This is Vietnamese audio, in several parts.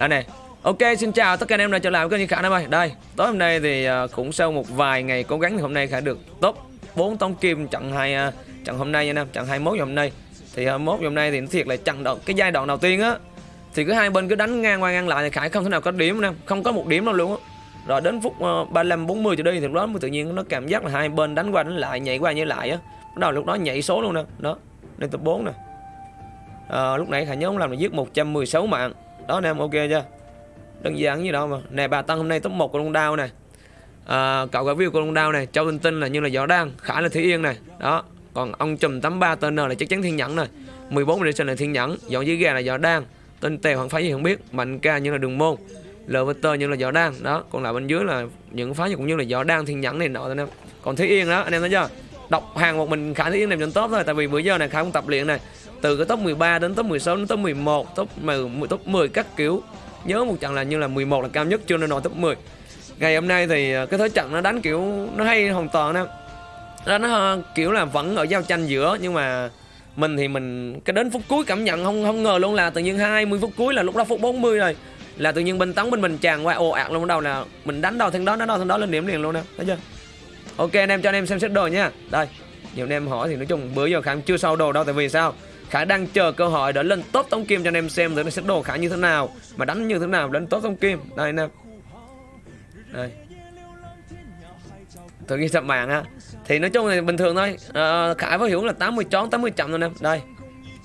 đây này ok xin chào tất cả anh em đã trở lại với kênh khả nam ơi. Đây tối hôm nay thì à, cũng sau một vài ngày cố gắng thì hôm nay khả được top 4 tống kim trận hai à, trận hôm nay nha nam trận 21 ngày hôm nay. Thì 21 mốt hôm nay thì nó thiệt là trận đầu cái giai đoạn đầu tiên á. Thì cứ hai bên cứ đánh ngang qua ngang lại thì khải không thể nào có điểm nè không có một điểm đâu luôn á. Rồi đến phút ờ, 35 40 trở đi thì lúc đó mới tự nhiên nó cảm giác là hai bên đánh qua đánh lại nhảy qua nhảy lại á. Bắt đầu lúc đó nhảy số luôn nè đó lên tập 4 nè. À, lúc nãy khải nhớ ông làm là giết 116 mạng đó anh em ok chưa? Đơn giản như đâu mà. Nè bà tăng hôm nay top 1 của Long Đao này. À, cậu cả view của Long Đao này Châu Tinh Tinh là như là Võ Đan khả là Thủy Yên này. Đó còn ông chùm 83 tên N là chắc chắn Thiên Nhẫn này. 14 Medicine là Thiên Nhẫn dọn dưới gà là Võ Đan tên Tèo hoàng phái gì không biết Mạnh ca như là Đường Môn LVT như là Võ Đan. Đó còn lại bên dưới là những phái cũng như là Võ Đan Thiên Nhẫn này nọ anh em. Còn Thủy Yên đó anh em thấy chưa? Đọc hàng một mình Khải Thủy Yên làm trên top thôi tại vì bữa giờ này Khải cũng tập luyện này từ cái top 13 đến top 16 đến top 11 top 10 top 10 các kiểu nhớ một trận là như là 11 là cao nhất chưa nên nổi top 10 ngày hôm nay thì ờ, cái thế trận nó đánh kiểu nó hay hoàn toàn đó nó, nó ờ, kiểu là vẫn ở giao tranh giữa nhưng mà mình thì mình cái đến phút cuối cảm nhận không không ngờ luôn là tự nhiên 20 phút cuối là lúc đó phút 40 rồi là tự nhiên bên tấn bên mình tràn qua ồ ạt luôn đầu là mình đánh đầu thằng đó đánh đầu thằng đó lên điểm liền luôn nè thấy chưa? Ok anh em cho anh em xem xét đồ nha. Đây nhiều anh em hỏi thì nói chung bữa giờ khả chưa sâu đồ đâu tại vì sao? Khả đang chờ cơ hội để lên top tống kim cho anh em xem thử nó xét đồ khả như thế nào mà đánh như thế nào lên top tống kim. Đây anh em. Đây. Thử ghi sập mạng á. Thì nói chung là bình thường thôi. À, khải với hiểu là 80 chón 80 chậm thôi em. Đây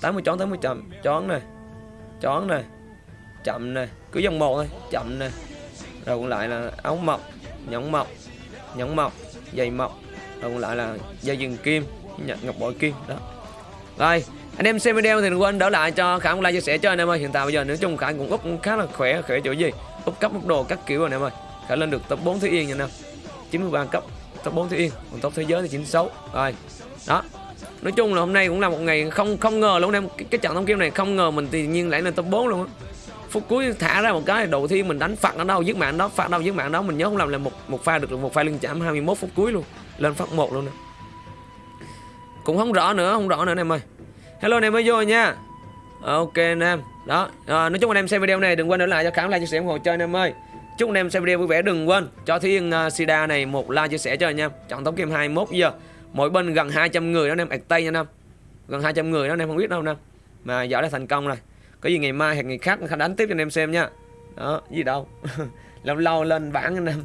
80 chón 80 chậm chón này chón này chậm này. Cứ dòng một thôi chậm này. Rồi còn lại là áo mọc nhẫn mọc nhẫn mọc dây mọc còn lại là dây dừng kim nhật ngọc bội kim đó. Rồi anh em xem video thì đừng quên đỡ lại cho khả một like chia sẻ cho anh em ơi. Hiện tại bây giờ nói chung khả cũng úp khá là khỏe khỏe chỗ gì úp cấp mức đồ các kiểu rồi anh em ơi. Khả lên được top 4 thứ yên nha anh em. 93 cấp top 4 thứ yên còn top thế giới thì 96 rồi. Đó. Nói chung là hôm nay cũng là một ngày không không ngờ luôn em. Cái, cái trận thông kim này không ngờ mình tự nhiên lại lên top 4 luôn á phút cuối thả ra một cái đầu tiên mình đánh phạt ở đâu giết mạng đó phạt đâu giết mạng đó mình nhớ không làm là một một pha được một pha lưng chạm 21 phút cuối luôn lên phát một luôn nè. Cũng không rõ nữa không rõ nữa anh em ơi. Hello anh em mới vô nha. Ok anh em. Đó à, nói chung anh em xem video này đừng quên để lại cho khám like chia sẻ ủng hộ chơi anh em ơi. Chúc anh em xem video vui vẻ đừng quên cho thiên uh, sida này một like chia sẻ cho anh em. Chọn tống kim 21 giờ. Mỗi bên gần 200 người đó anh em ạc tây nha anh em. Gần 200 người đó anh em không biết đâu anh em mà giỏi đã thành công rồi có gì ngày mai hoặc ngày khác đánh tiếp cho anh em xem nha. Đó, gì đâu. Lâu lâu lên bảng anh em.